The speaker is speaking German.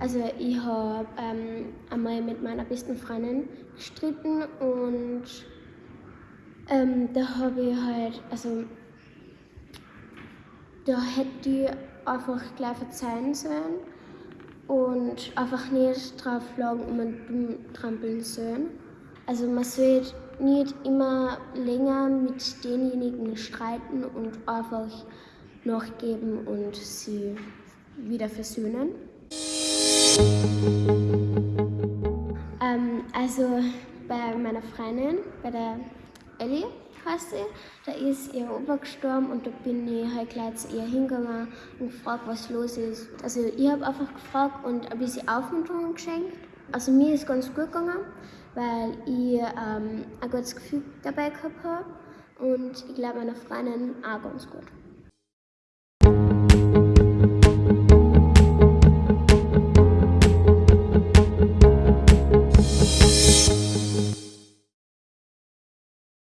Also ich habe ähm, einmal mit meiner besten Freundin gestritten und ähm, da habe ich halt, also da hätte ich einfach gleich verzeihen sollen und einfach nicht drauf schlagen und man dumm trampeln sollen. Also man sollte nicht immer länger mit denjenigen streiten und einfach nachgeben und sie wieder versöhnen. Ähm, also bei meiner Freundin, bei der Ellie heißt da ist ihr Opa gestorben und da bin ich halt gleich zu ihr hingegangen und gefragt, was los ist. Also ich habe einfach gefragt und ein bisschen Aufmunterung geschenkt. Also mir ist ganz gut gegangen, weil ich ähm, ein gutes Gefühl dabei gehabt habe und ich glaube meiner Freundin auch ganz gut.